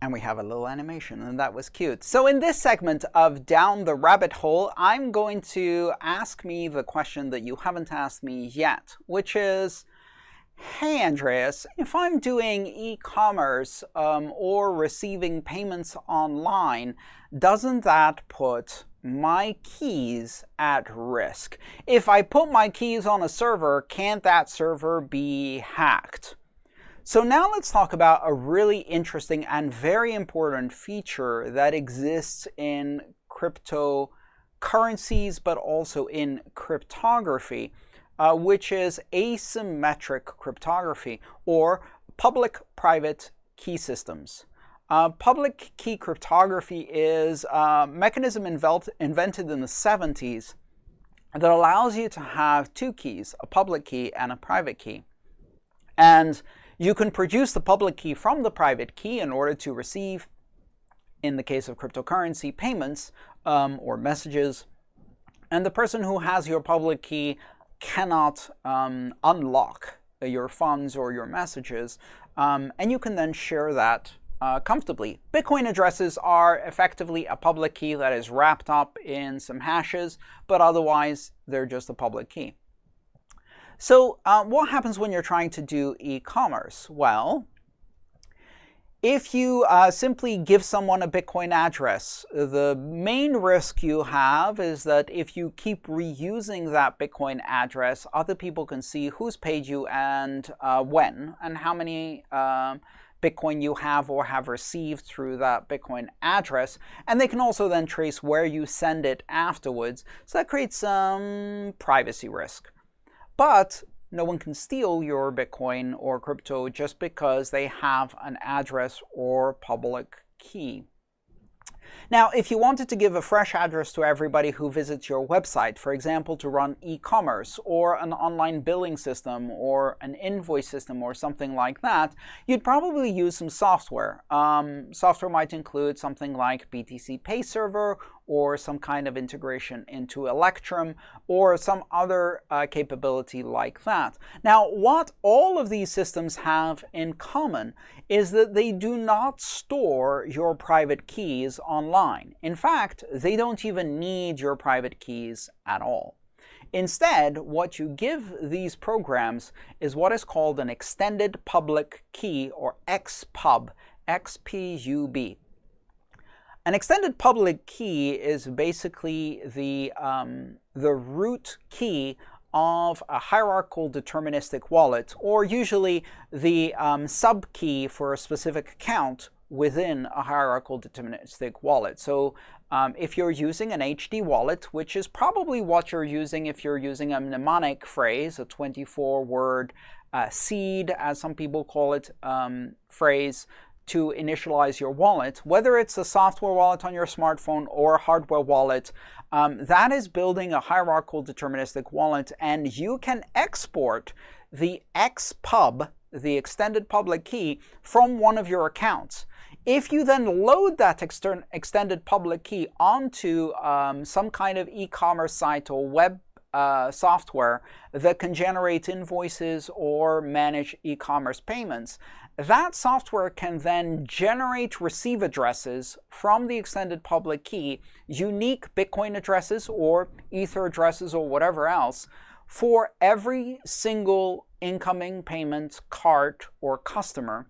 And we have a little animation, and that was cute. So in this segment of Down the Rabbit Hole, I'm going to ask me the question that you haven't asked me yet, which is, hey, Andreas, if I'm doing e-commerce um, or receiving payments online, doesn't that put my keys at risk? If I put my keys on a server, can't that server be hacked? So now let's talk about a really interesting and very important feature that exists in cryptocurrencies, but also in cryptography, uh, which is asymmetric cryptography or public-private key systems. Uh, public key cryptography is a mechanism invented in the 70s that allows you to have two keys, a public key and a private key. And you can produce the public key from the private key in order to receive, in the case of cryptocurrency, payments um, or messages. And the person who has your public key cannot um, unlock your funds or your messages. Um, and you can then share that uh, comfortably. Bitcoin addresses are effectively a public key that is wrapped up in some hashes, but otherwise they're just a public key. So uh, what happens when you're trying to do e-commerce? Well, if you uh, simply give someone a Bitcoin address, the main risk you have is that if you keep reusing that Bitcoin address, other people can see who's paid you and uh, when, and how many um, Bitcoin you have or have received through that Bitcoin address. And they can also then trace where you send it afterwards. So that creates some privacy risk. But no one can steal your Bitcoin or crypto just because they have an address or public key. Now, if you wanted to give a fresh address to everybody who visits your website, for example, to run e-commerce or an online billing system or an invoice system or something like that, you'd probably use some software. Um, software might include something like BTCPay Server or some kind of integration into Electrum or some other uh, capability like that. Now, what all of these systems have in common is that they do not store your private keys online. In fact, they don't even need your private keys at all. Instead, what you give these programs is what is called an extended public key, or XPub, XPUB. An extended public key is basically the, um, the root key of a hierarchical deterministic wallet, or usually the um, subkey for a specific account within a hierarchical deterministic wallet. So um, if you're using an HD wallet, which is probably what you're using if you're using a mnemonic phrase, a 24-word uh, seed, as some people call it, um, phrase, to initialize your wallet, whether it's a software wallet on your smartphone or a hardware wallet, um, that is building a hierarchical deterministic wallet, and you can export the XPub, the extended public key, from one of your accounts. If you then load that extended public key onto um, some kind of e-commerce site or web uh, software that can generate invoices or manage e-commerce payments, that software can then generate receive addresses from the extended public key, unique Bitcoin addresses or Ether addresses or whatever else, for every single incoming payment cart or customer,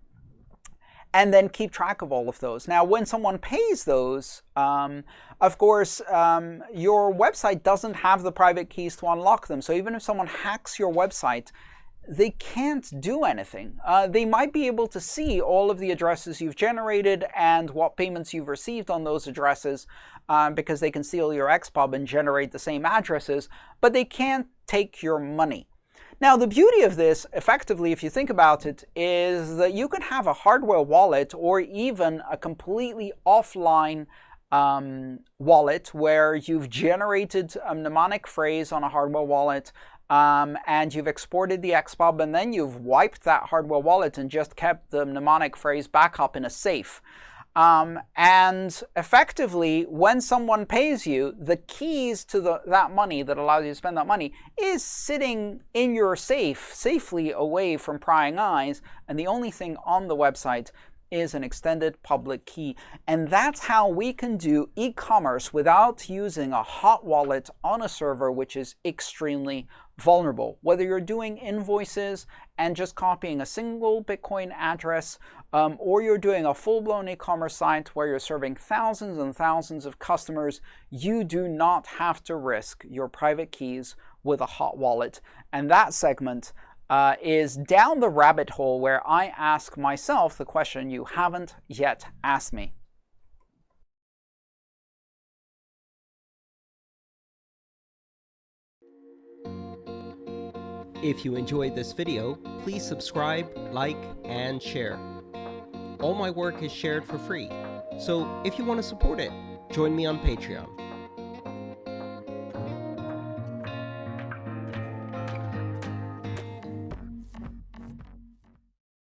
and then keep track of all of those. Now, when someone pays those, um, of course, um, your website doesn't have the private keys to unlock them. So even if someone hacks your website, they can't do anything. Uh, they might be able to see all of the addresses you've generated and what payments you've received on those addresses um, because they can steal your XPub and generate the same addresses, but they can't take your money. Now, the beauty of this, effectively, if you think about it, is that you can have a hardware wallet or even a completely offline um, wallet where you've generated a mnemonic phrase on a hardware wallet um, and you've exported the XPub, and then you've wiped that hardware wallet and just kept the mnemonic phrase backup in a safe. Um, and effectively, when someone pays you, the keys to the, that money that allows you to spend that money is sitting in your safe, safely away from prying eyes. And the only thing on the website is an extended public key. And that's how we can do e-commerce without using a hot wallet on a server, which is extremely vulnerable. Whether you're doing invoices and just copying a single Bitcoin address, um, or you're doing a full-blown e-commerce site where you're serving thousands and thousands of customers, you do not have to risk your private keys with a hot wallet. And that segment uh, is down the rabbit hole where I ask myself the question you haven't yet asked me. If you enjoyed this video, please subscribe, like, and share. All my work is shared for free, so if you want to support it, join me on Patreon.